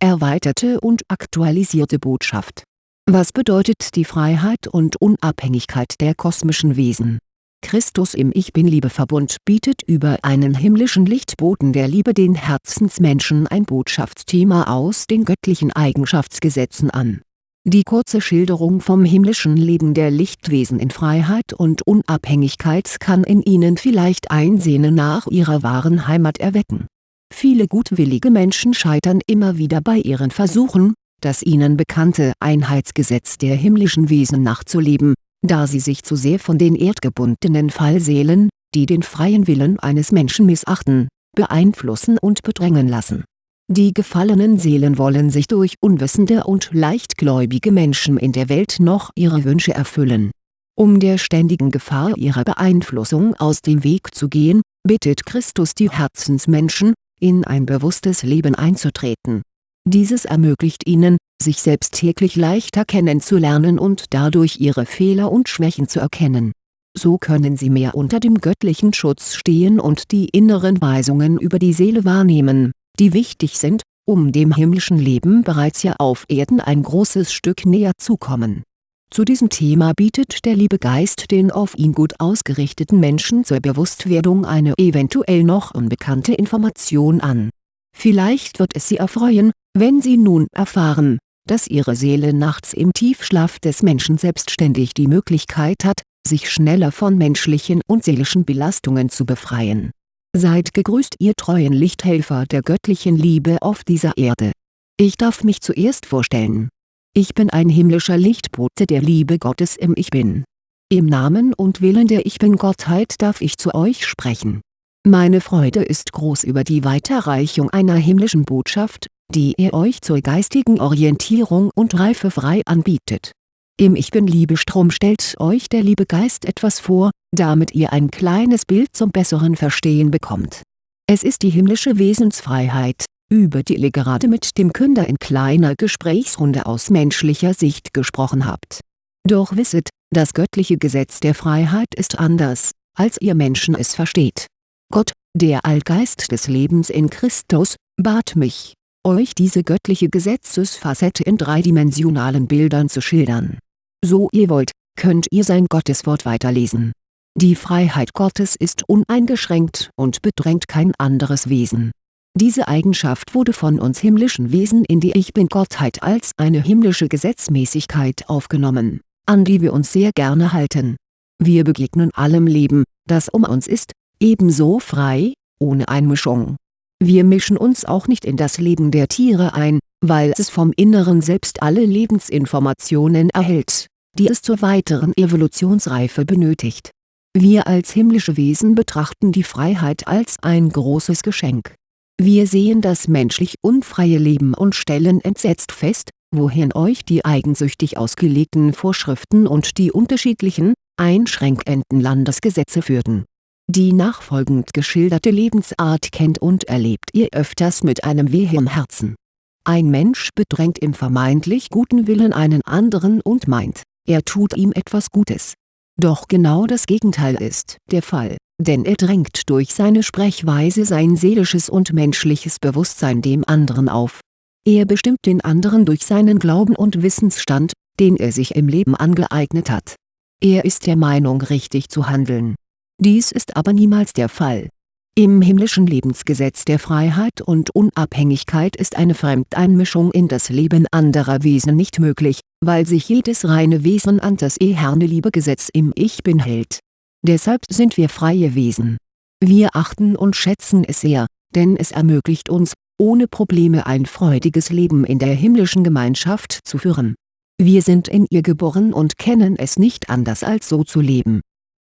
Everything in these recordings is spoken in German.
erweiterte und aktualisierte Botschaft. Was bedeutet die Freiheit und Unabhängigkeit der kosmischen Wesen Christus im Ich-Bin-Liebe-Verbund bietet über einen himmlischen Lichtboten der Liebe den Herzensmenschen ein Botschaftsthema aus den göttlichen Eigenschaftsgesetzen an. Die kurze Schilderung vom himmlischen Leben der Lichtwesen in Freiheit und Unabhängigkeit kann in ihnen vielleicht ein Sehnen nach ihrer wahren Heimat erwecken. Viele gutwillige Menschen scheitern immer wieder bei ihren Versuchen, das ihnen bekannte Einheitsgesetz der himmlischen Wesen nachzuleben da sie sich zu sehr von den erdgebundenen Fallseelen, die den freien Willen eines Menschen missachten, beeinflussen und bedrängen lassen. Die gefallenen Seelen wollen sich durch unwissende und leichtgläubige Menschen in der Welt noch ihre Wünsche erfüllen. Um der ständigen Gefahr ihrer Beeinflussung aus dem Weg zu gehen, bittet Christus die Herzensmenschen, in ein bewusstes Leben einzutreten. Dieses ermöglicht ihnen, sich selbst täglich leichter kennenzulernen und dadurch ihre Fehler und Schwächen zu erkennen. So können sie mehr unter dem göttlichen Schutz stehen und die inneren Weisungen über die Seele wahrnehmen, die wichtig sind, um dem himmlischen Leben bereits hier auf Erden ein großes Stück näher zu kommen. Zu diesem Thema bietet der liebe Geist den auf ihn gut ausgerichteten Menschen zur Bewusstwerdung eine eventuell noch unbekannte Information an. Vielleicht wird es sie erfreuen, wenn sie nun erfahren, dass ihre Seele nachts im Tiefschlaf des Menschen selbstständig die Möglichkeit hat, sich schneller von menschlichen und seelischen Belastungen zu befreien. Seid gegrüßt ihr treuen Lichthelfer der göttlichen Liebe auf dieser Erde. Ich darf mich zuerst vorstellen. Ich bin ein himmlischer Lichtbote der Liebe Gottes im Ich Bin. Im Namen und Willen der Ich Bin-Gottheit darf ich zu euch sprechen. Meine Freude ist groß über die Weiterreichung einer himmlischen Botschaft, die er euch zur geistigen Orientierung und Reife frei anbietet. Im Ich Bin-Liebestrom stellt euch der liebe Geist etwas vor, damit ihr ein kleines Bild zum besseren Verstehen bekommt. Es ist die himmlische Wesensfreiheit, über die ihr gerade mit dem Künder in kleiner Gesprächsrunde aus menschlicher Sicht gesprochen habt. Doch wisset, das göttliche Gesetz der Freiheit ist anders, als ihr Menschen es versteht. Gott, der Allgeist des Lebens in Christus, bat mich, euch diese göttliche Gesetzesfacette in dreidimensionalen Bildern zu schildern. So ihr wollt, könnt ihr sein Gotteswort weiterlesen. Die Freiheit Gottes ist uneingeschränkt und bedrängt kein anderes Wesen. Diese Eigenschaft wurde von uns himmlischen Wesen in die Ich-Bin-Gottheit als eine himmlische Gesetzmäßigkeit aufgenommen, an die wir uns sehr gerne halten. Wir begegnen allem Leben, das um uns ist, ebenso frei, ohne Einmischung wir mischen uns auch nicht in das Leben der Tiere ein, weil es vom Inneren selbst alle Lebensinformationen erhält, die es zur weiteren Evolutionsreife benötigt. Wir als himmlische Wesen betrachten die Freiheit als ein großes Geschenk. Wir sehen das menschlich unfreie Leben und stellen entsetzt fest, wohin euch die eigensüchtig ausgelegten Vorschriften und die unterschiedlichen, einschränkenden Landesgesetze führten die nachfolgend geschilderte Lebensart kennt und erlebt ihr öfters mit einem Weh Herzen. Ein Mensch bedrängt im vermeintlich guten Willen einen anderen und meint, er tut ihm etwas Gutes. Doch genau das Gegenteil ist der Fall, denn er drängt durch seine Sprechweise sein seelisches und menschliches Bewusstsein dem anderen auf. Er bestimmt den anderen durch seinen Glauben und Wissensstand, den er sich im Leben angeeignet hat. Er ist der Meinung richtig zu handeln dies ist aber niemals der Fall. Im himmlischen Lebensgesetz der Freiheit und Unabhängigkeit ist eine Fremdeinmischung in das Leben anderer Wesen nicht möglich, weil sich jedes reine Wesen an das eherne Liebegesetz im Ich Bin hält. Deshalb sind wir freie Wesen. Wir achten und schätzen es sehr, denn es ermöglicht uns, ohne Probleme ein freudiges Leben in der himmlischen Gemeinschaft zu führen. Wir sind in ihr geboren und kennen es nicht anders als so zu leben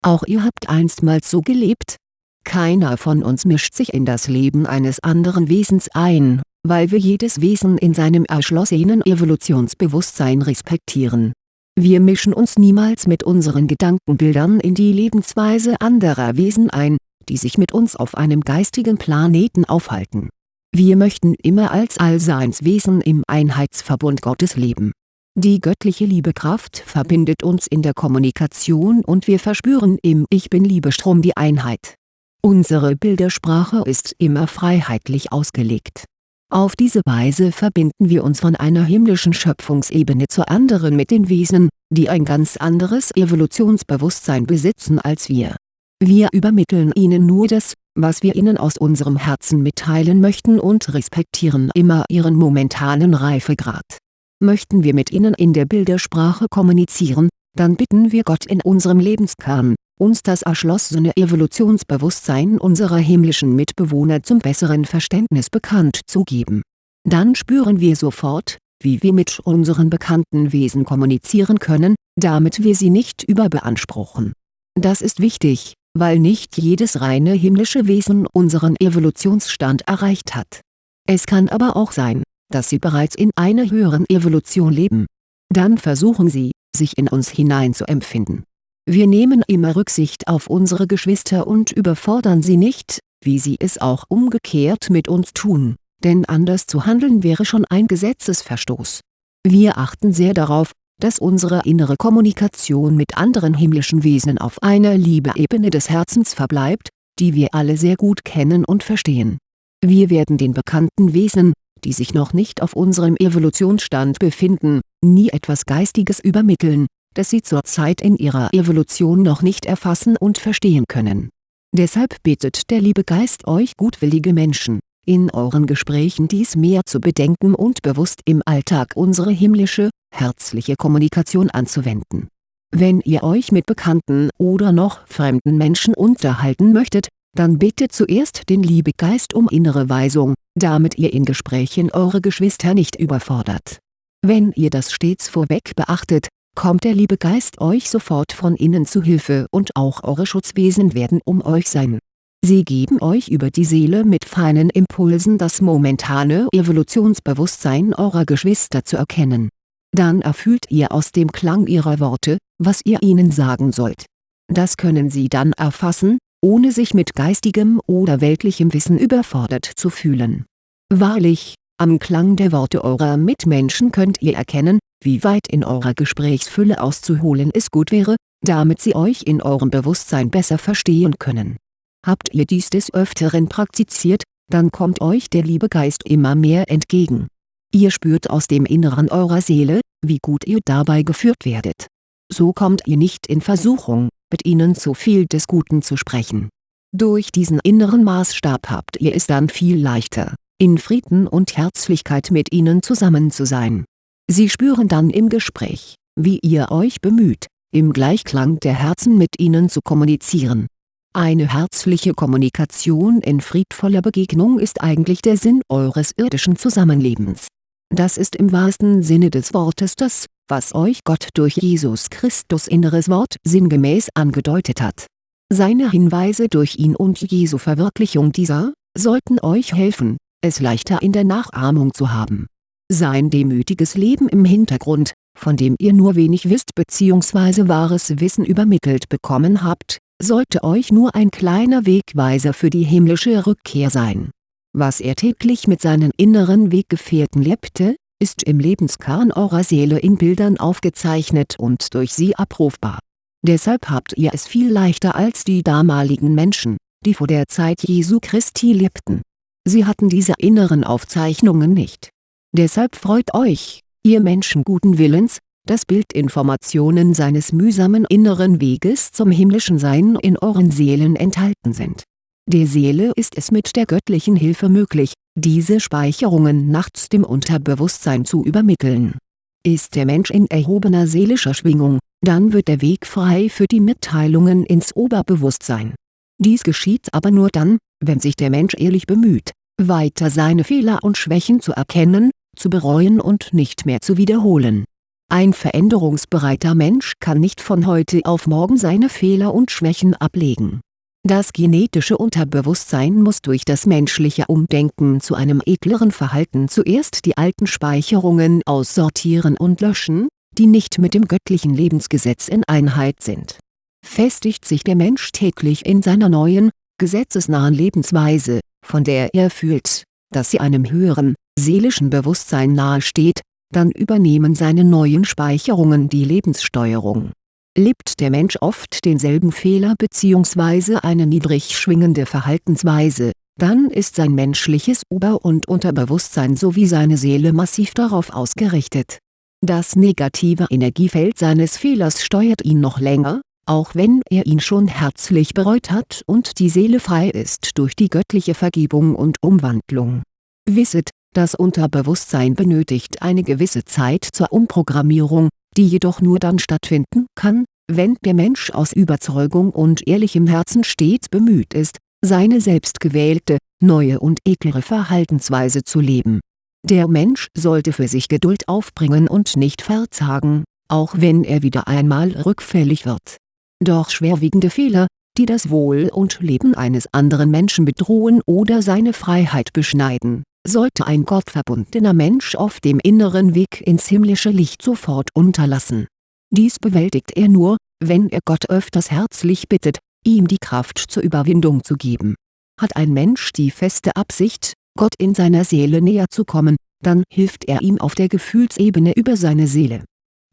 auch ihr habt einstmals so gelebt? Keiner von uns mischt sich in das Leben eines anderen Wesens ein, weil wir jedes Wesen in seinem erschlossenen Evolutionsbewusstsein respektieren. Wir mischen uns niemals mit unseren Gedankenbildern in die Lebensweise anderer Wesen ein, die sich mit uns auf einem geistigen Planeten aufhalten. Wir möchten immer als Allseinswesen im Einheitsverbund Gottes leben die göttliche Liebekraft verbindet uns in der Kommunikation und wir verspüren im Ich-Bin-Liebestrom die Einheit. Unsere Bildersprache ist immer freiheitlich ausgelegt. Auf diese Weise verbinden wir uns von einer himmlischen Schöpfungsebene zur anderen mit den Wesen, die ein ganz anderes Evolutionsbewusstsein besitzen als wir. Wir übermitteln ihnen nur das, was wir ihnen aus unserem Herzen mitteilen möchten und respektieren immer ihren momentanen Reifegrad. Möchten wir mit ihnen in der Bildersprache kommunizieren, dann bitten wir Gott in unserem Lebenskern, uns das erschlossene Evolutionsbewusstsein unserer himmlischen Mitbewohner zum besseren Verständnis bekannt zu geben. Dann spüren wir sofort, wie wir mit unseren bekannten Wesen kommunizieren können, damit wir sie nicht überbeanspruchen. Das ist wichtig, weil nicht jedes reine himmlische Wesen unseren Evolutionsstand erreicht hat. Es kann aber auch sein, dass sie bereits in einer höheren Evolution leben. Dann versuchen sie, sich in uns hinein zu empfinden. Wir nehmen immer Rücksicht auf unsere Geschwister und überfordern sie nicht, wie sie es auch umgekehrt mit uns tun, denn anders zu handeln wäre schon ein Gesetzesverstoß. Wir achten sehr darauf, dass unsere innere Kommunikation mit anderen himmlischen Wesen auf einer Liebeebene des Herzens verbleibt, die wir alle sehr gut kennen und verstehen. Wir werden den bekannten Wesen, die sich noch nicht auf unserem Evolutionsstand befinden, nie etwas Geistiges übermitteln, das sie zurzeit in ihrer Evolution noch nicht erfassen und verstehen können. Deshalb bittet der liebe Geist euch gutwillige Menschen, in euren Gesprächen dies mehr zu bedenken und bewusst im Alltag unsere himmlische, herzliche Kommunikation anzuwenden. Wenn ihr euch mit bekannten oder noch fremden Menschen unterhalten möchtet, dann bittet zuerst den Liebegeist um innere Weisung, damit ihr in Gesprächen eure Geschwister nicht überfordert. Wenn ihr das stets vorweg beachtet, kommt der Liebegeist euch sofort von innen zu Hilfe und auch eure Schutzwesen werden um euch sein. Sie geben euch über die Seele mit feinen Impulsen das momentane Evolutionsbewusstsein eurer Geschwister zu erkennen. Dann erfüllt ihr aus dem Klang ihrer Worte, was ihr ihnen sagen sollt. Das können sie dann erfassen, ohne sich mit geistigem oder weltlichem Wissen überfordert zu fühlen. Wahrlich, am Klang der Worte eurer Mitmenschen könnt ihr erkennen, wie weit in eurer Gesprächsfülle auszuholen es gut wäre, damit sie euch in eurem Bewusstsein besser verstehen können. Habt ihr dies des Öfteren praktiziert, dann kommt euch der liebe Geist immer mehr entgegen. Ihr spürt aus dem Inneren eurer Seele, wie gut ihr dabei geführt werdet. So kommt ihr nicht in Versuchung, mit ihnen zu viel des Guten zu sprechen. Durch diesen inneren Maßstab habt ihr es dann viel leichter, in Frieden und Herzlichkeit mit ihnen zusammen zu sein. Sie spüren dann im Gespräch, wie ihr euch bemüht, im Gleichklang der Herzen mit ihnen zu kommunizieren. Eine herzliche Kommunikation in friedvoller Begegnung ist eigentlich der Sinn eures irdischen Zusammenlebens. Das ist im wahrsten Sinne des Wortes das, was euch Gott durch Jesus Christus inneres Wort sinngemäß angedeutet hat. Seine Hinweise durch ihn und Jesu Verwirklichung dieser, sollten euch helfen, es leichter in der Nachahmung zu haben. Sein demütiges Leben im Hintergrund, von dem ihr nur wenig wisst bzw. wahres Wissen übermittelt bekommen habt, sollte euch nur ein kleiner Wegweiser für die himmlische Rückkehr sein. Was er täglich mit seinen inneren Weggefährten lebte, ist im Lebenskern eurer Seele in Bildern aufgezeichnet und durch sie abrufbar. Deshalb habt ihr es viel leichter als die damaligen Menschen, die vor der Zeit Jesu Christi lebten. Sie hatten diese inneren Aufzeichnungen nicht. Deshalb freut euch, ihr Menschen guten Willens, dass Bildinformationen seines mühsamen inneren Weges zum himmlischen Sein in euren Seelen enthalten sind. Der Seele ist es mit der göttlichen Hilfe möglich, diese Speicherungen nachts dem Unterbewusstsein zu übermitteln. Ist der Mensch in erhobener seelischer Schwingung, dann wird der Weg frei für die Mitteilungen ins Oberbewusstsein. Dies geschieht aber nur dann, wenn sich der Mensch ehrlich bemüht, weiter seine Fehler und Schwächen zu erkennen, zu bereuen und nicht mehr zu wiederholen. Ein veränderungsbereiter Mensch kann nicht von heute auf morgen seine Fehler und Schwächen ablegen das genetische Unterbewusstsein muss durch das menschliche Umdenken zu einem edleren Verhalten zuerst die alten Speicherungen aussortieren und löschen, die nicht mit dem göttlichen Lebensgesetz in Einheit sind. Festigt sich der Mensch täglich in seiner neuen, gesetzesnahen Lebensweise, von der er fühlt, dass sie einem höheren, seelischen Bewusstsein nahesteht, dann übernehmen seine neuen Speicherungen die Lebenssteuerung lebt der Mensch oft denselben Fehler bzw. eine niedrig schwingende Verhaltensweise, dann ist sein menschliches Ober- und Unterbewusstsein sowie seine Seele massiv darauf ausgerichtet. Das negative Energiefeld seines Fehlers steuert ihn noch länger, auch wenn er ihn schon herzlich bereut hat und die Seele frei ist durch die göttliche Vergebung und Umwandlung. Wisset, das Unterbewusstsein benötigt eine gewisse Zeit zur Umprogrammierung, die jedoch nur dann stattfinden kann, wenn der Mensch aus Überzeugung und ehrlichem Herzen stets bemüht ist, seine selbstgewählte, neue und edlere Verhaltensweise zu leben. Der Mensch sollte für sich Geduld aufbringen und nicht verzagen, auch wenn er wieder einmal rückfällig wird. Doch schwerwiegende Fehler, die das Wohl und Leben eines anderen Menschen bedrohen oder seine Freiheit beschneiden, sollte ein gottverbundener Mensch auf dem inneren Weg ins himmlische Licht sofort unterlassen. Dies bewältigt er nur, wenn er Gott öfters herzlich bittet, ihm die Kraft zur Überwindung zu geben. Hat ein Mensch die feste Absicht, Gott in seiner Seele näher zu kommen, dann hilft er ihm auf der Gefühlsebene über seine Seele.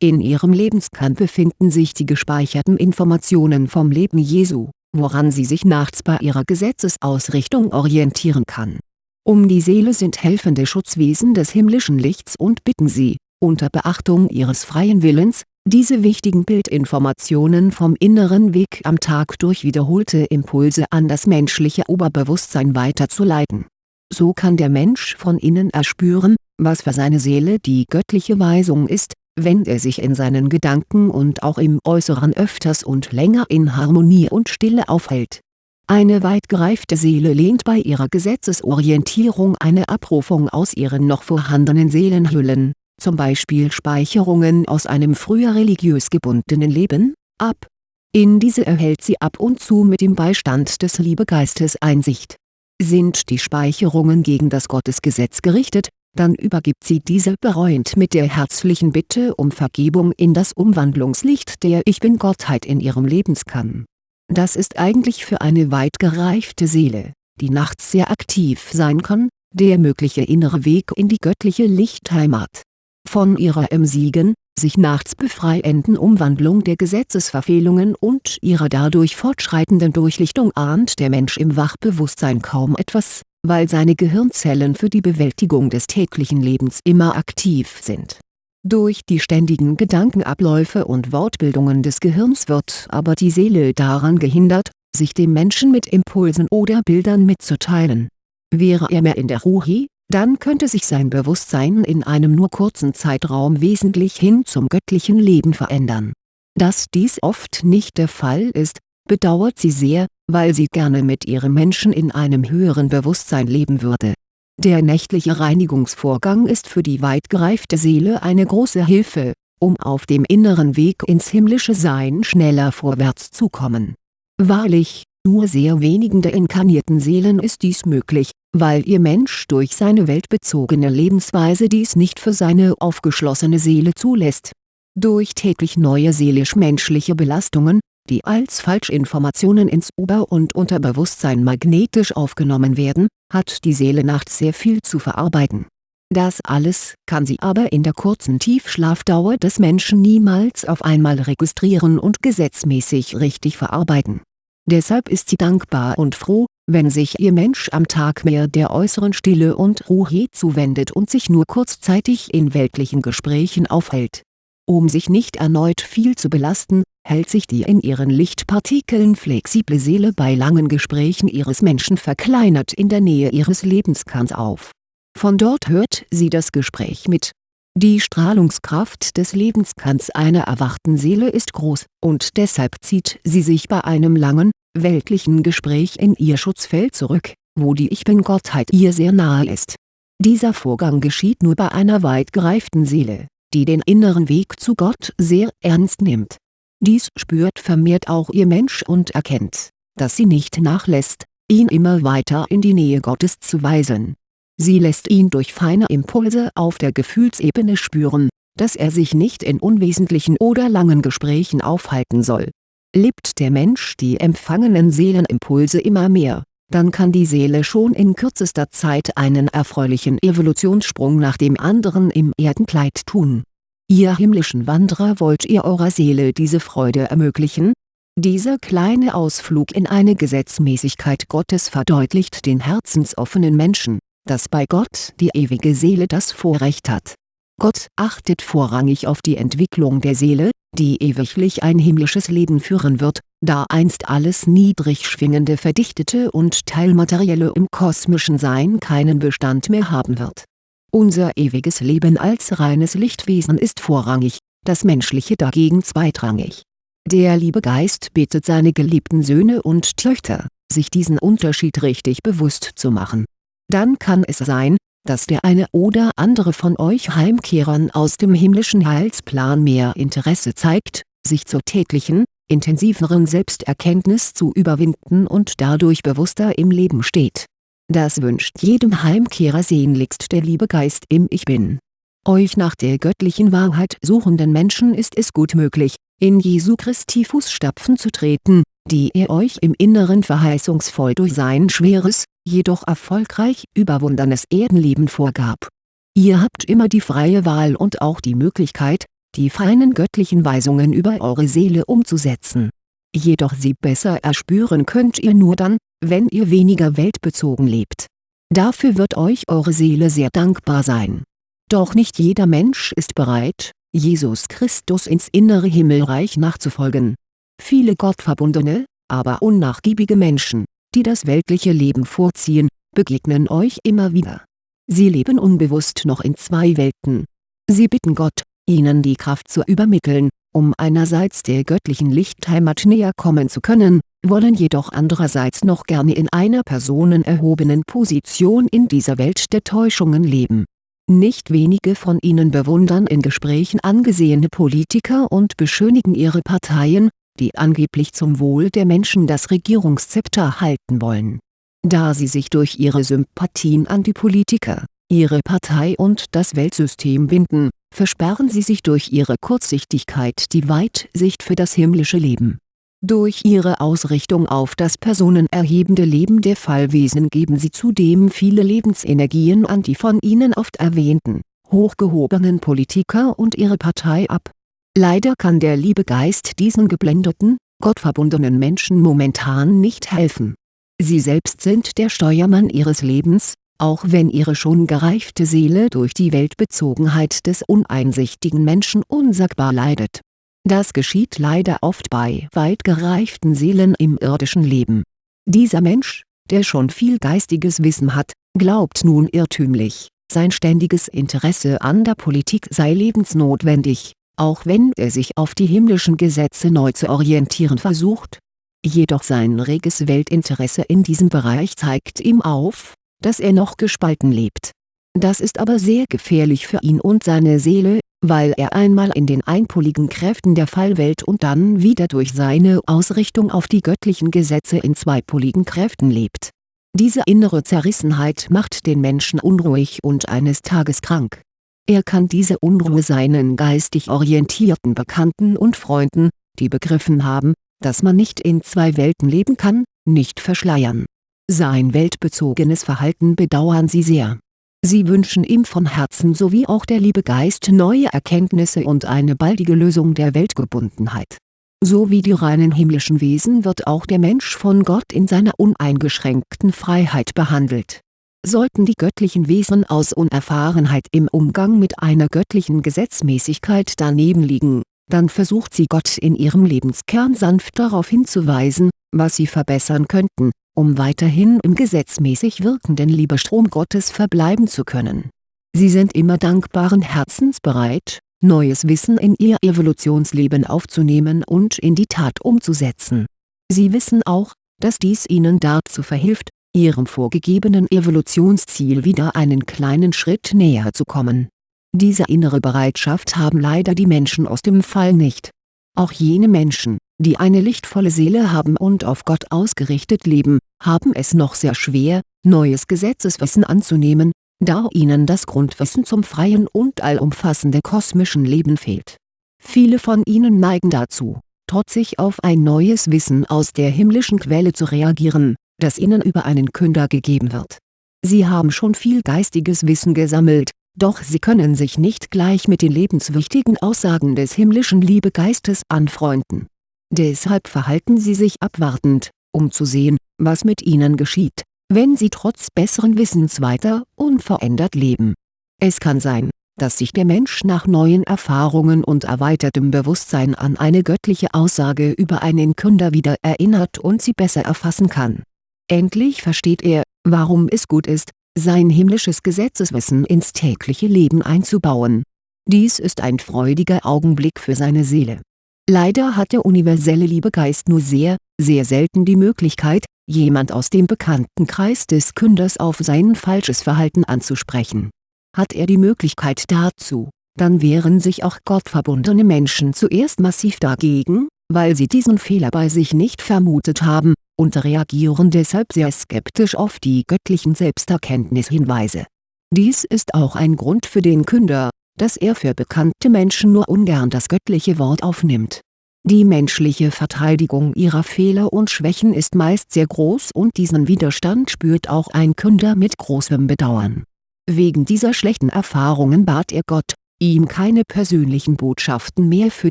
In ihrem Lebenskern befinden sich die gespeicherten Informationen vom Leben Jesu, woran sie sich nachts bei ihrer Gesetzesausrichtung orientieren kann. Um die Seele sind helfende Schutzwesen des himmlischen Lichts und bitten sie, unter Beachtung ihres freien Willens, diese wichtigen Bildinformationen vom inneren Weg am Tag durch wiederholte Impulse an das menschliche Oberbewusstsein weiterzuleiten. So kann der Mensch von innen erspüren, was für seine Seele die göttliche Weisung ist, wenn er sich in seinen Gedanken und auch im Äußeren öfters und länger in Harmonie und Stille aufhält. Eine weit gereifte Seele lehnt bei ihrer Gesetzesorientierung eine Abrufung aus ihren noch vorhandenen Seelenhüllen zum Beispiel Speicherungen aus einem früher religiös gebundenen Leben, ab. In diese erhält sie ab und zu mit dem Beistand des Liebegeistes Einsicht. Sind die Speicherungen gegen das Gottesgesetz gerichtet, dann übergibt sie diese bereuend mit der herzlichen Bitte um Vergebung in das Umwandlungslicht der Ich Bin-Gottheit in ihrem Lebenskern. Das ist eigentlich für eine weit gereifte Seele, die nachts sehr aktiv sein kann, der mögliche innere Weg in die göttliche Lichtheimat von ihrer emsigen, sich nachts befreienden Umwandlung der Gesetzesverfehlungen und ihrer dadurch fortschreitenden Durchlichtung ahnt der Mensch im Wachbewusstsein kaum etwas, weil seine Gehirnzellen für die Bewältigung des täglichen Lebens immer aktiv sind. Durch die ständigen Gedankenabläufe und Wortbildungen des Gehirns wird aber die Seele daran gehindert, sich dem Menschen mit Impulsen oder Bildern mitzuteilen. Wäre er mehr in der Ruhe, dann könnte sich sein Bewusstsein in einem nur kurzen Zeitraum wesentlich hin zum göttlichen Leben verändern. Dass dies oft nicht der Fall ist, bedauert sie sehr, weil sie gerne mit ihrem Menschen in einem höheren Bewusstsein leben würde. Der nächtliche Reinigungsvorgang ist für die weit gereifte Seele eine große Hilfe, um auf dem inneren Weg ins himmlische Sein schneller vorwärts zu kommen. Wahrlich, nur sehr wenigen der inkarnierten Seelen ist dies möglich, weil ihr Mensch durch seine weltbezogene Lebensweise dies nicht für seine aufgeschlossene Seele zulässt. Durch täglich neue seelisch-menschliche Belastungen, die als Falschinformationen ins Ober- und Unterbewusstsein magnetisch aufgenommen werden, hat die Seele nachts sehr viel zu verarbeiten. Das alles kann sie aber in der kurzen Tiefschlafdauer des Menschen niemals auf einmal registrieren und gesetzmäßig richtig verarbeiten Deshalb ist sie dankbar und froh, wenn sich ihr Mensch am Tag mehr der äußeren Stille und Ruhe zuwendet und sich nur kurzzeitig in weltlichen Gesprächen aufhält. Um sich nicht erneut viel zu belasten, hält sich die in ihren Lichtpartikeln flexible Seele bei langen Gesprächen ihres Menschen verkleinert in der Nähe ihres Lebenskerns auf. Von dort hört sie das Gespräch mit die Strahlungskraft des Lebenskerns einer erwachten Seele ist groß, und deshalb zieht sie sich bei einem langen, weltlichen Gespräch in ihr Schutzfeld zurück, wo die Ich-Bin-Gottheit ihr sehr nahe ist. Dieser Vorgang geschieht nur bei einer weit gereiften Seele, die den inneren Weg zu Gott sehr ernst nimmt. Dies spürt vermehrt auch ihr Mensch und erkennt, dass sie nicht nachlässt, ihn immer weiter in die Nähe Gottes zu weisen Sie lässt ihn durch feine Impulse auf der Gefühlsebene spüren, dass er sich nicht in unwesentlichen oder langen Gesprächen aufhalten soll. Lebt der Mensch die empfangenen Seelenimpulse immer mehr, dann kann die Seele schon in kürzester Zeit einen erfreulichen Evolutionssprung nach dem anderen im Erdenkleid tun. Ihr himmlischen Wanderer wollt ihr eurer Seele diese Freude ermöglichen? Dieser kleine Ausflug in eine Gesetzmäßigkeit Gottes verdeutlicht den herzensoffenen Menschen, dass bei Gott die ewige Seele das Vorrecht hat. Gott achtet vorrangig auf die Entwicklung der Seele, die ewiglich ein himmlisches Leben führen wird, da einst alles niedrig schwingende Verdichtete und Teilmaterielle im kosmischen Sein keinen Bestand mehr haben wird. Unser ewiges Leben als reines Lichtwesen ist vorrangig, das menschliche dagegen zweitrangig. Der liebe Geist bittet seine geliebten Söhne und Töchter, sich diesen Unterschied richtig bewusst zu machen. Dann kann es sein, dass der eine oder andere von euch Heimkehrern aus dem himmlischen Heilsplan mehr Interesse zeigt, sich zur täglichen, intensiveren Selbsterkenntnis zu überwinden und dadurch bewusster im Leben steht. Das wünscht jedem Heimkehrer sehnlichst der liebe Geist im Ich Bin. Euch nach der göttlichen Wahrheit suchenden Menschen ist es gut möglich, in Jesu Christi Fußstapfen zu treten, die er euch im Inneren verheißungsvoll durch sein schweres, jedoch erfolgreich überwundenes Erdenleben vorgab. Ihr habt immer die freie Wahl und auch die Möglichkeit, die feinen göttlichen Weisungen über eure Seele umzusetzen. Jedoch sie besser erspüren könnt ihr nur dann, wenn ihr weniger weltbezogen lebt. Dafür wird euch eure Seele sehr dankbar sein. Doch nicht jeder Mensch ist bereit, Jesus Christus ins innere Himmelreich nachzufolgen. Viele gottverbundene, aber unnachgiebige Menschen, die das weltliche Leben vorziehen, begegnen euch immer wieder. Sie leben unbewusst noch in zwei Welten. Sie bitten Gott, ihnen die Kraft zu übermitteln, um einerseits der göttlichen Lichtheimat näher kommen zu können, wollen jedoch andererseits noch gerne in einer personenerhobenen Position in dieser Welt der Täuschungen leben. Nicht wenige von ihnen bewundern in Gesprächen angesehene Politiker und beschönigen ihre Parteien, die angeblich zum Wohl der Menschen das Regierungszepter halten wollen. Da sie sich durch ihre Sympathien an die Politiker, ihre Partei und das Weltsystem binden, versperren sie sich durch ihre Kurzsichtigkeit die Weitsicht für das himmlische Leben. Durch ihre Ausrichtung auf das personenerhebende Leben der Fallwesen geben sie zudem viele Lebensenergien an die von ihnen oft erwähnten, hochgehobenen Politiker und ihre Partei ab Leider kann der liebe Geist diesen geblendeten, gottverbundenen Menschen momentan nicht helfen. Sie selbst sind der Steuermann ihres Lebens, auch wenn ihre schon gereifte Seele durch die Weltbezogenheit des uneinsichtigen Menschen unsagbar leidet. Das geschieht leider oft bei weit gereiften Seelen im irdischen Leben. Dieser Mensch, der schon viel geistiges Wissen hat, glaubt nun irrtümlich, sein ständiges Interesse an der Politik sei lebensnotwendig auch wenn er sich auf die himmlischen Gesetze neu zu orientieren versucht. Jedoch sein reges Weltinteresse in diesem Bereich zeigt ihm auf, dass er noch gespalten lebt. Das ist aber sehr gefährlich für ihn und seine Seele, weil er einmal in den einpoligen Kräften der Fallwelt und dann wieder durch seine Ausrichtung auf die göttlichen Gesetze in zweipoligen Kräften lebt. Diese innere Zerrissenheit macht den Menschen unruhig und eines Tages krank er kann diese Unruhe seinen geistig orientierten Bekannten und Freunden, die begriffen haben, dass man nicht in zwei Welten leben kann, nicht verschleiern. Sein weltbezogenes Verhalten bedauern sie sehr. Sie wünschen ihm von Herzen sowie auch der liebe Geist neue Erkenntnisse und eine baldige Lösung der Weltgebundenheit. So wie die reinen himmlischen Wesen wird auch der Mensch von Gott in seiner uneingeschränkten Freiheit behandelt Sollten die göttlichen Wesen aus Unerfahrenheit im Umgang mit einer göttlichen Gesetzmäßigkeit daneben liegen, dann versucht sie Gott in ihrem Lebenskern sanft darauf hinzuweisen, was sie verbessern könnten, um weiterhin im gesetzmäßig wirkenden Liebestrom Gottes verbleiben zu können. Sie sind immer dankbaren Herzens bereit, neues Wissen in ihr Evolutionsleben aufzunehmen und in die Tat umzusetzen. Sie wissen auch, dass dies ihnen dazu verhilft, ihrem vorgegebenen Evolutionsziel wieder einen kleinen Schritt näher zu kommen. Diese innere Bereitschaft haben leider die Menschen aus dem Fall nicht. Auch jene Menschen, die eine lichtvolle Seele haben und auf Gott ausgerichtet leben, haben es noch sehr schwer, neues Gesetzeswissen anzunehmen, da ihnen das Grundwissen zum freien und allumfassenden kosmischen Leben fehlt. Viele von ihnen neigen dazu, trotzig auf ein neues Wissen aus der himmlischen Quelle zu reagieren, das ihnen über einen Künder gegeben wird. Sie haben schon viel geistiges Wissen gesammelt, doch sie können sich nicht gleich mit den lebenswichtigen Aussagen des himmlischen Liebegeistes anfreunden. Deshalb verhalten sie sich abwartend, um zu sehen, was mit ihnen geschieht, wenn sie trotz besseren Wissens weiter unverändert leben. Es kann sein, dass sich der Mensch nach neuen Erfahrungen und erweitertem Bewusstsein an eine göttliche Aussage über einen Künder wieder erinnert und sie besser erfassen kann. Endlich versteht er, warum es gut ist, sein himmlisches Gesetzeswissen ins tägliche Leben einzubauen. Dies ist ein freudiger Augenblick für seine Seele. Leider hat der universelle Liebegeist nur sehr, sehr selten die Möglichkeit, jemand aus dem Bekanntenkreis des Künders auf sein falsches Verhalten anzusprechen. Hat er die Möglichkeit dazu, dann wehren sich auch gottverbundene Menschen zuerst massiv dagegen, weil sie diesen Fehler bei sich nicht vermutet haben, und reagieren deshalb sehr skeptisch auf die göttlichen Selbsterkenntnishinweise. Dies ist auch ein Grund für den Künder, dass er für bekannte Menschen nur ungern das göttliche Wort aufnimmt. Die menschliche Verteidigung ihrer Fehler und Schwächen ist meist sehr groß und diesen Widerstand spürt auch ein Künder mit großem Bedauern. Wegen dieser schlechten Erfahrungen bat er Gott, ihm keine persönlichen Botschaften mehr für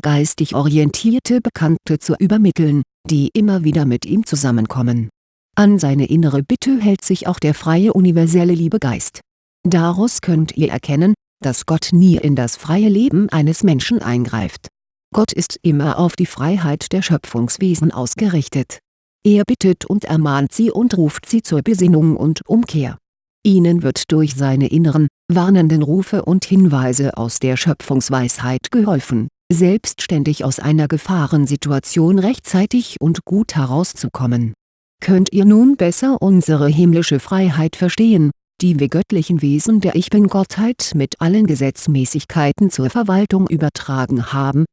geistig orientierte Bekannte zu übermitteln, die immer wieder mit ihm zusammenkommen. An seine innere Bitte hält sich auch der freie universelle Liebegeist. Daraus könnt ihr erkennen, dass Gott nie in das freie Leben eines Menschen eingreift. Gott ist immer auf die Freiheit der Schöpfungswesen ausgerichtet. Er bittet und ermahnt sie und ruft sie zur Besinnung und Umkehr. Ihnen wird durch seine inneren, warnenden Rufe und Hinweise aus der Schöpfungsweisheit geholfen, selbstständig aus einer Gefahrensituation rechtzeitig und gut herauszukommen. Könnt ihr nun besser unsere himmlische Freiheit verstehen, die wir göttlichen Wesen der Ich Bin-Gottheit mit allen Gesetzmäßigkeiten zur Verwaltung übertragen haben.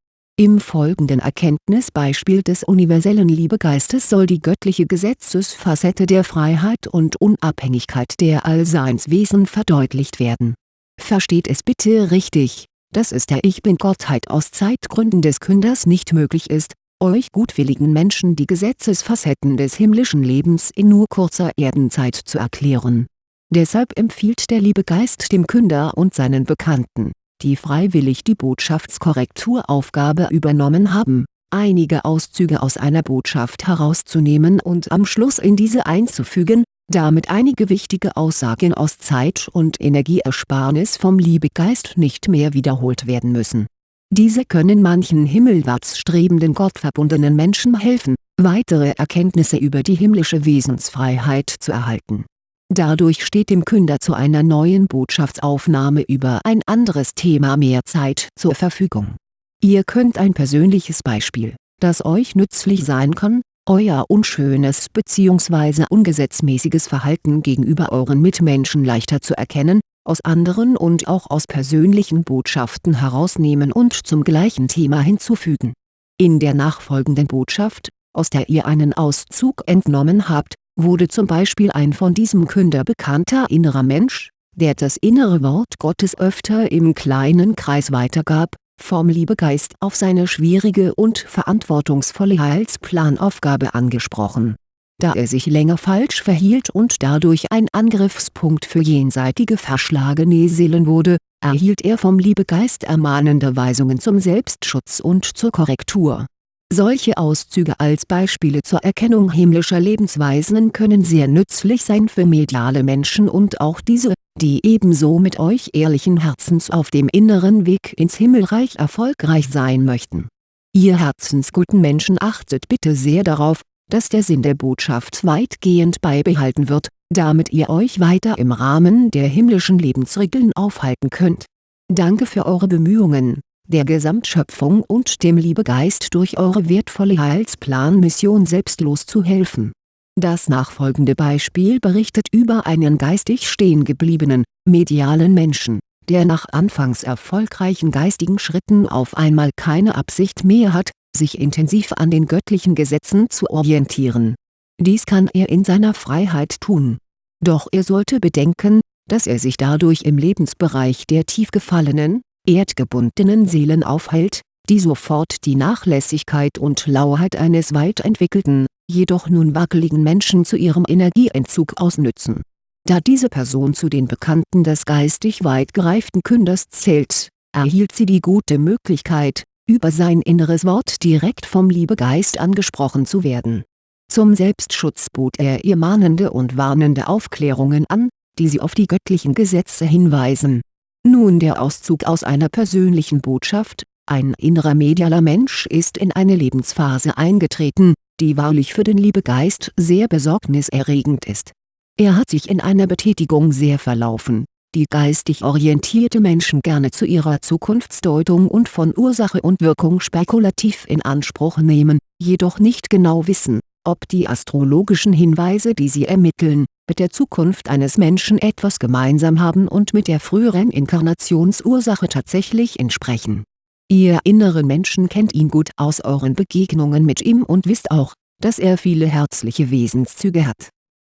Im folgenden Erkenntnisbeispiel des universellen Liebegeistes soll die göttliche Gesetzesfacette der Freiheit und Unabhängigkeit der Allseinswesen verdeutlicht werden. Versteht es bitte richtig, dass es der Ich Bin-Gottheit aus Zeitgründen des Künders nicht möglich ist, euch gutwilligen Menschen die Gesetzesfacetten des himmlischen Lebens in nur kurzer Erdenzeit zu erklären Deshalb empfiehlt der liebe Geist dem Künder und seinen Bekannten, die freiwillig die Botschaftskorrekturaufgabe übernommen haben, einige Auszüge aus einer Botschaft herauszunehmen und am Schluss in diese einzufügen, damit einige wichtige Aussagen aus Zeit- und Energieersparnis vom Liebegeist nicht mehr wiederholt werden müssen. Diese können manchen himmelwärts strebenden gottverbundenen Menschen helfen, weitere Erkenntnisse über die himmlische Wesensfreiheit zu erhalten Dadurch steht dem Künder zu einer neuen Botschaftsaufnahme über ein anderes Thema mehr Zeit zur Verfügung. Ihr könnt ein persönliches Beispiel, das euch nützlich sein kann, euer unschönes bzw. ungesetzmäßiges Verhalten gegenüber euren Mitmenschen leichter zu erkennen, aus anderen und auch aus persönlichen Botschaften herausnehmen und zum gleichen Thema hinzufügen. In der nachfolgenden Botschaft, aus der ihr einen Auszug entnommen habt, wurde zum Beispiel ein von diesem Künder bekannter innerer Mensch, der das innere Wort Gottes öfter im kleinen Kreis weitergab, vom Liebegeist auf seine schwierige und verantwortungsvolle Heilsplanaufgabe angesprochen. Da er sich länger falsch verhielt und dadurch ein Angriffspunkt für jenseitige verschlagene Seelen wurde, erhielt er vom Liebegeist ermahnende Weisungen zum Selbstschutz und zur Korrektur solche Auszüge als Beispiele zur Erkennung himmlischer Lebensweisen können sehr nützlich sein für mediale Menschen und auch diese, die ebenso mit euch ehrlichen Herzens auf dem inneren Weg ins Himmelreich erfolgreich sein möchten. Ihr herzensguten Menschen achtet bitte sehr darauf, dass der Sinn der Botschaft weitgehend beibehalten wird, damit ihr euch weiter im Rahmen der himmlischen Lebensregeln aufhalten könnt. Danke für eure Bemühungen der Gesamtschöpfung und dem Liebegeist durch eure wertvolle Heilsplanmission selbstlos zu helfen. Das nachfolgende Beispiel berichtet über einen geistig stehengebliebenen, medialen Menschen, der nach anfangs erfolgreichen geistigen Schritten auf einmal keine Absicht mehr hat, sich intensiv an den göttlichen Gesetzen zu orientieren. Dies kann er in seiner Freiheit tun. Doch er sollte bedenken, dass er sich dadurch im Lebensbereich der tief gefallenen, erdgebundenen Seelen aufhält, die sofort die Nachlässigkeit und Lauheit eines weit entwickelten, jedoch nun wackeligen Menschen zu ihrem Energieentzug ausnützen. Da diese Person zu den Bekannten des geistig weit gereiften Künders zählt, erhielt sie die gute Möglichkeit, über sein inneres Wort direkt vom Liebegeist angesprochen zu werden. Zum Selbstschutz bot er ihr mahnende und warnende Aufklärungen an, die sie auf die göttlichen Gesetze hinweisen. Nun der Auszug aus einer persönlichen Botschaft, ein innerer medialer Mensch ist in eine Lebensphase eingetreten, die wahrlich für den Liebegeist sehr besorgniserregend ist. Er hat sich in einer Betätigung sehr verlaufen, die geistig orientierte Menschen gerne zu ihrer Zukunftsdeutung und von Ursache und Wirkung spekulativ in Anspruch nehmen, jedoch nicht genau wissen, ob die astrologischen Hinweise die sie ermitteln, mit der Zukunft eines Menschen etwas gemeinsam haben und mit der früheren Inkarnationsursache tatsächlich entsprechen Ihr inneren Menschen kennt ihn gut aus euren Begegnungen mit ihm und wisst auch, dass er viele herzliche Wesenszüge hat.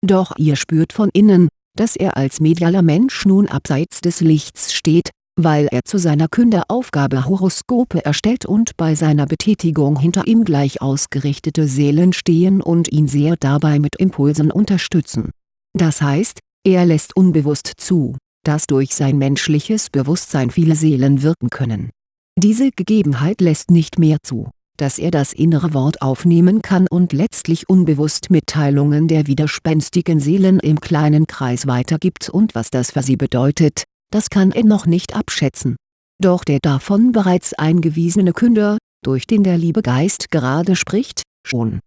Doch ihr spürt von innen, dass er als medialer Mensch nun abseits des Lichts steht, weil er zu seiner Künderaufgabe Horoskope erstellt und bei seiner Betätigung hinter ihm gleich ausgerichtete Seelen stehen und ihn sehr dabei mit Impulsen unterstützen. Das heißt, er lässt unbewusst zu, dass durch sein menschliches Bewusstsein viele Seelen wirken können diese Gegebenheit lässt nicht mehr zu, dass er das innere Wort aufnehmen kann und letztlich unbewusst Mitteilungen der widerspenstigen Seelen im kleinen Kreis weitergibt und was das für sie bedeutet, das kann er noch nicht abschätzen. Doch der davon bereits eingewiesene Künder, durch den der liebe Geist gerade spricht, schon.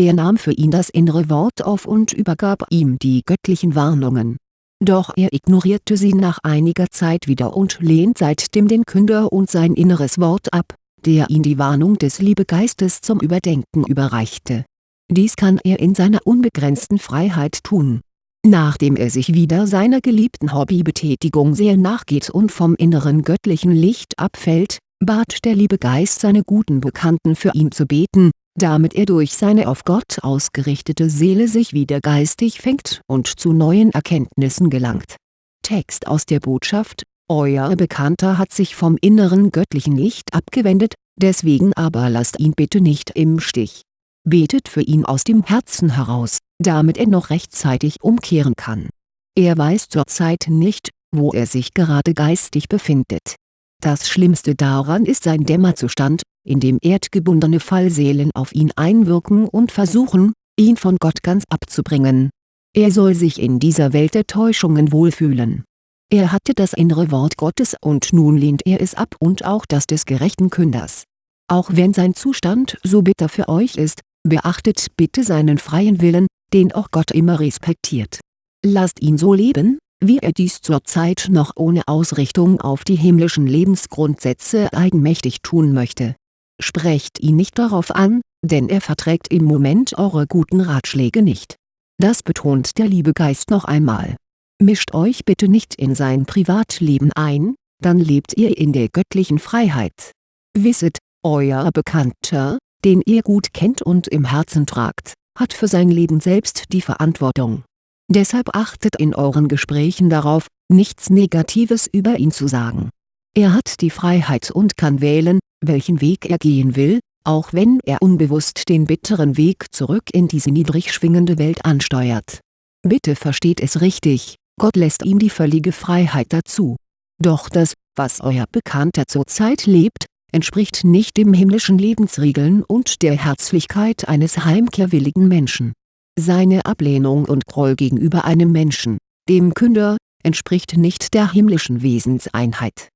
Er nahm für ihn das innere Wort auf und übergab ihm die göttlichen Warnungen doch er ignorierte sie nach einiger Zeit wieder und lehnt seitdem den Künder und sein inneres Wort ab, der ihn die Warnung des Liebegeistes zum Überdenken überreichte. Dies kann er in seiner unbegrenzten Freiheit tun. Nachdem er sich wieder seiner geliebten Hobbybetätigung sehr nachgeht und vom inneren göttlichen Licht abfällt, bat der Liebegeist seine guten Bekannten für ihn zu beten, damit er durch seine auf Gott ausgerichtete Seele sich wieder geistig fängt und zu neuen Erkenntnissen gelangt. Text aus der Botschaft Euer Bekannter hat sich vom inneren göttlichen Licht abgewendet, deswegen aber lasst ihn bitte nicht im Stich. Betet für ihn aus dem Herzen heraus, damit er noch rechtzeitig umkehren kann. Er weiß zurzeit nicht, wo er sich gerade geistig befindet. Das Schlimmste daran ist sein Dämmerzustand, in dem erdgebundene Fallseelen auf ihn einwirken und versuchen, ihn von Gott ganz abzubringen. Er soll sich in dieser Welt der Täuschungen wohlfühlen. Er hatte das innere Wort Gottes und nun lehnt er es ab und auch das des gerechten Künders. Auch wenn sein Zustand so bitter für euch ist, beachtet bitte seinen freien Willen, den auch Gott immer respektiert. Lasst ihn so leben, wie er dies zurzeit noch ohne Ausrichtung auf die himmlischen Lebensgrundsätze eigenmächtig tun möchte Sprecht ihn nicht darauf an, denn er verträgt im Moment eure guten Ratschläge nicht. Das betont der liebe Geist noch einmal. Mischt euch bitte nicht in sein Privatleben ein, dann lebt ihr in der göttlichen Freiheit. Wisset, euer Bekannter, den ihr gut kennt und im Herzen tragt, hat für sein Leben selbst die Verantwortung. Deshalb achtet in euren Gesprächen darauf, nichts Negatives über ihn zu sagen. Er hat die Freiheit und kann wählen, welchen Weg er gehen will, auch wenn er unbewusst den bitteren Weg zurück in diese niedrig schwingende Welt ansteuert. Bitte versteht es richtig, Gott lässt ihm die völlige Freiheit dazu. Doch das, was euer Bekannter zurzeit lebt, entspricht nicht dem himmlischen Lebensregeln und der Herzlichkeit eines heimkehrwilligen Menschen. Seine Ablehnung und Groll gegenüber einem Menschen, dem Künder, entspricht nicht der himmlischen Wesenseinheit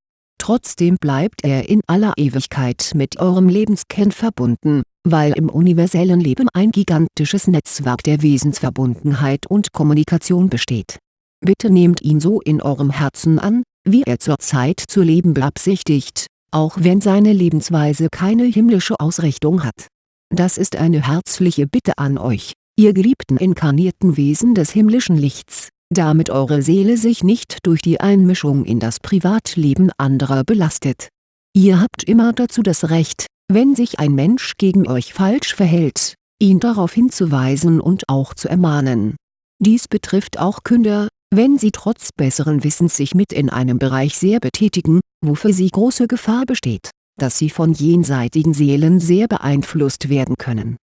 Trotzdem bleibt er in aller Ewigkeit mit eurem Lebenskern verbunden, weil im universellen Leben ein gigantisches Netzwerk der Wesensverbundenheit und Kommunikation besteht. Bitte nehmt ihn so in eurem Herzen an, wie er zurzeit zu leben beabsichtigt, auch wenn seine Lebensweise keine himmlische Ausrichtung hat. Das ist eine herzliche Bitte an euch, ihr geliebten inkarnierten Wesen des himmlischen Lichts damit eure Seele sich nicht durch die Einmischung in das Privatleben anderer belastet. Ihr habt immer dazu das Recht, wenn sich ein Mensch gegen euch falsch verhält, ihn darauf hinzuweisen und auch zu ermahnen. Dies betrifft auch Künder, wenn sie trotz besseren Wissens sich mit in einem Bereich sehr betätigen, wo für sie große Gefahr besteht, dass sie von jenseitigen Seelen sehr beeinflusst werden können.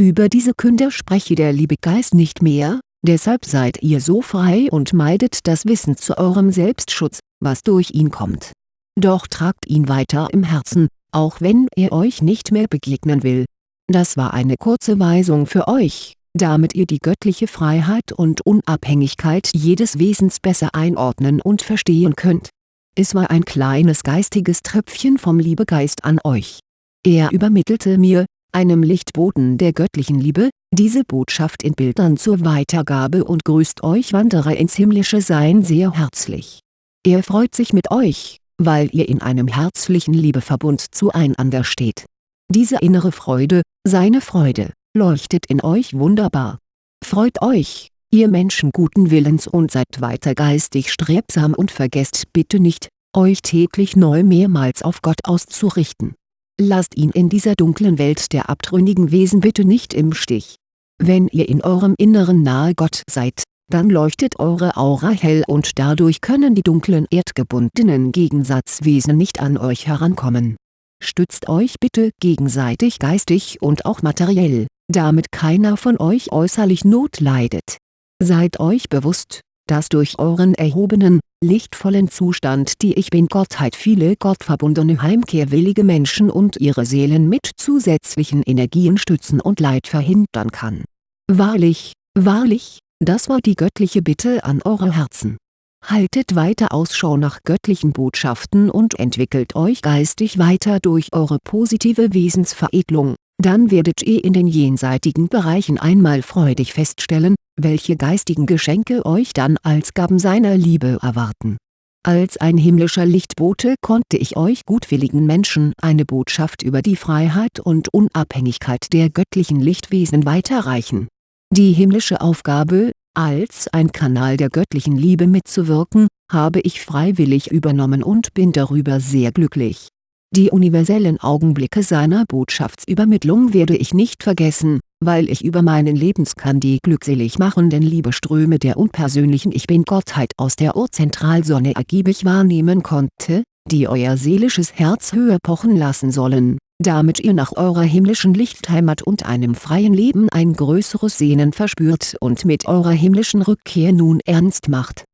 Über diese Künder spreche der liebe Geist nicht mehr, Deshalb seid ihr so frei und meidet das Wissen zu eurem Selbstschutz, was durch ihn kommt. Doch tragt ihn weiter im Herzen, auch wenn er euch nicht mehr begegnen will. Das war eine kurze Weisung für euch, damit ihr die göttliche Freiheit und Unabhängigkeit jedes Wesens besser einordnen und verstehen könnt. Es war ein kleines geistiges Tröpfchen vom Liebegeist an euch. Er übermittelte mir, einem Lichtboten der göttlichen Liebe, diese Botschaft in Bildern zur Weitergabe und grüßt euch Wanderer ins himmlische Sein sehr herzlich. Er freut sich mit euch, weil ihr in einem herzlichen Liebeverbund zueinander steht. Diese innere Freude, seine Freude, leuchtet in euch wunderbar. Freut euch, ihr Menschen guten Willens und seid weiter geistig strebsam und vergesst bitte nicht, euch täglich neu mehrmals auf Gott auszurichten. Lasst ihn in dieser dunklen Welt der abtrünnigen Wesen bitte nicht im Stich. Wenn ihr in eurem Inneren nahe Gott seid, dann leuchtet eure Aura hell und dadurch können die dunklen erdgebundenen Gegensatzwesen nicht an euch herankommen. Stützt euch bitte gegenseitig geistig und auch materiell, damit keiner von euch äußerlich Not leidet. Seid euch bewusst, dass durch euren erhobenen, lichtvollen Zustand die Ich Bin-Gottheit viele gottverbundene heimkehrwillige Menschen und ihre Seelen mit zusätzlichen Energien stützen und Leid verhindern kann. Wahrlich, wahrlich, das war die göttliche Bitte an eure Herzen. Haltet weiter Ausschau nach göttlichen Botschaften und entwickelt euch geistig weiter durch eure positive Wesensveredelung, dann werdet ihr in den jenseitigen Bereichen einmal freudig feststellen, welche geistigen Geschenke euch dann als Gaben seiner Liebe erwarten. Als ein himmlischer Lichtbote konnte ich euch gutwilligen Menschen eine Botschaft über die Freiheit und Unabhängigkeit der göttlichen Lichtwesen weiterreichen die himmlische Aufgabe, als ein Kanal der göttlichen Liebe mitzuwirken, habe ich freiwillig übernommen und bin darüber sehr glücklich. Die universellen Augenblicke seiner Botschaftsübermittlung werde ich nicht vergessen, weil ich über meinen Lebenskern die glückselig machenden Liebeströme der unpersönlichen Ich Bin-Gottheit aus der Urzentralsonne ergiebig wahrnehmen konnte, die euer seelisches Herz höher pochen lassen sollen damit ihr nach eurer himmlischen Lichtheimat und einem freien Leben ein größeres Sehnen verspürt und mit eurer himmlischen Rückkehr nun ernst macht